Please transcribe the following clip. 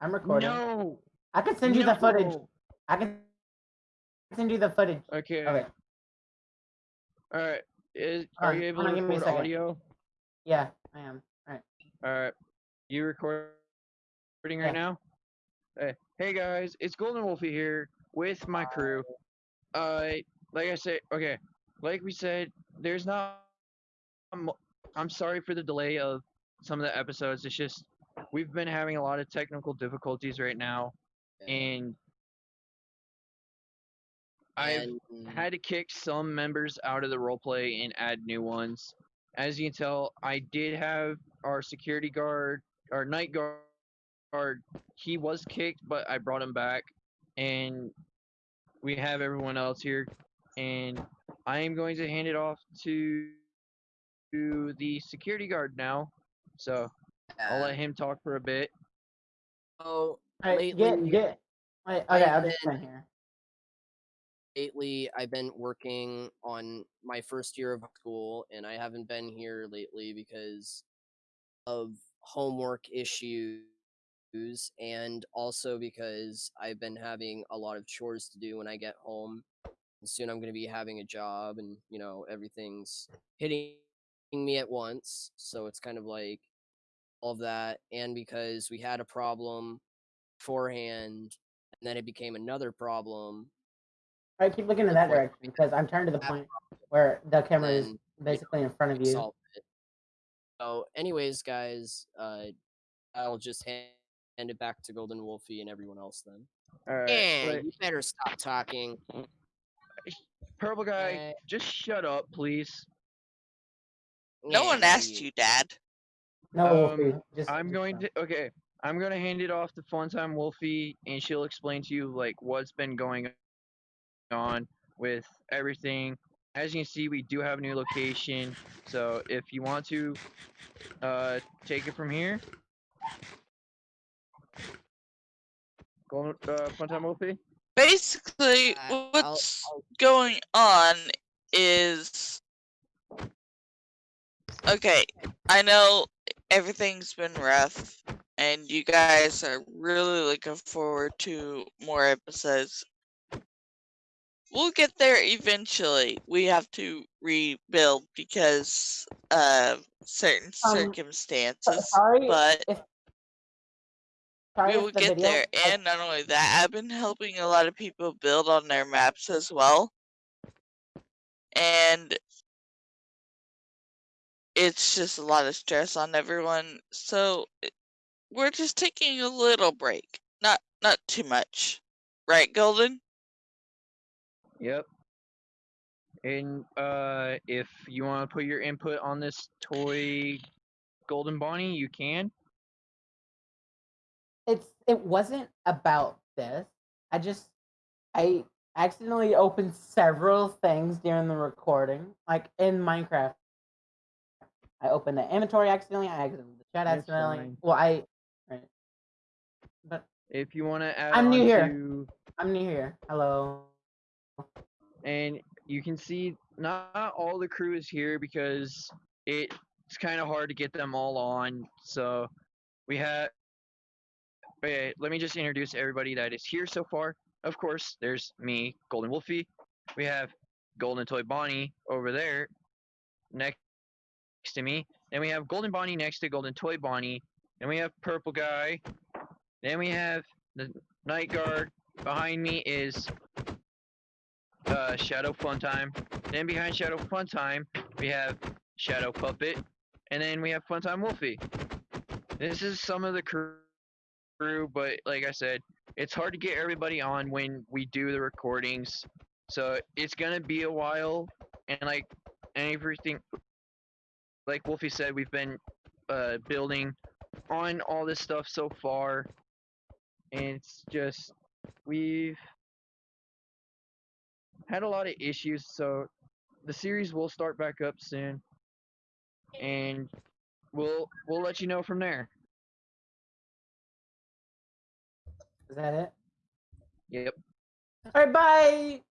I'm recording. No. I can send you the footage. I can send you the footage. Okay. Okay. All right. Is, are on, you able to give me a record audio? Yeah, I am. Alright. All right. You recording Yeah. right now? Hey, hey guys, it's Golden Wolfie here with my crew. Uh, like I said, okay, like we said, there's not. I'm, I'm sorry for the delay of some of the episodes. It's just we've been having a lot of technical difficulties right now, and I've had to kick some members out of the roleplay and add new ones. As you can tell, I did have our security guard, our night guard. He was kicked, but I brought him back, and we have everyone else here. And I am going to hand it off to to the security guard now. So I'll let him talk for a bit. so Alright, get lately, get wait, okay, I've I'll just been- stand here. lately I've been working on my first year of school, and I haven't been here lately because of homework issues, and also because I've been having a lot of chores to do when I get home. And soon I'm going to be having a job, and you know everything's hitting me at once, so it's kind of like all of that, and because we had a problem beforehand, and then it became another problem, I keep looking in that direction because I'm turned to the point where the camera is then basically in front of you. it. So, anyways, guys, uh, I'll just hand, hand it back to Golden Wolfie and everyone else then. All right. Yeah, but- you better stop talking. Purple guy, Uh, just shut up, please. No one asked you, Dad. No, Um, Wolfie, just I'm just going stop. to okay. I'm gonna hand it off to Funtime Wolfie, and she'll explain to you like what's been going on with everything. As you can see, we do have a new location. So if you want to uh, take it from here, go uh, Funtime Wolfie. Basically, Uh, I'll- what's I'll- going on is. Okay, I know everything's been rough, and you guys are really looking forward to more episodes. We'll get there eventually. We have to rebuild because of certain Um, circumstances, sorry but if sorry we will the get video, there. And not only that, I've been helping a lot of people build on their maps as well. And it's just a lot of stress on everyone. So we're just taking a little break. Not not too much. Right, Golden? Yep. And uh, if you want to put your input on this toy, Golden Bonnie, you can. it's it wasn't about this. I just I accidentally opened several things during the recording, like in Minecraft. I opened the inventory accidentally. I exited the chat That's accidentally. fine. Well, I right, but If you want to add I'm new on here. to- I'm new here. Hello. and you can see not all the crew is here because it's kind of hard to get them all on. So we have. Okay, let me just introduce everybody that is here so far. Of course, there's me, Golden Wolfie. We have Golden Toy Bonnie over there, next to me. Then we have Golden Bonnie next to Golden Toy Bonnie. Then we have Purple Guy. Then we have the Night Guard. Behind me is uh, Shadow Funtime. Then behind Shadow Funtime, we have Shadow Puppet, and then we have Funtime Wolfie. This is some of the crew, but like I said, it's hard to get everybody on when we do the recordings. So it's gonna be a while, and like everything, like Wolfie said, we've been uh, building on all this stuff so far, and it's just we've had a lot of issues, so the series will start back up soon, and we'll we'll let you know from there. Is that it? Yep. All right. Bye.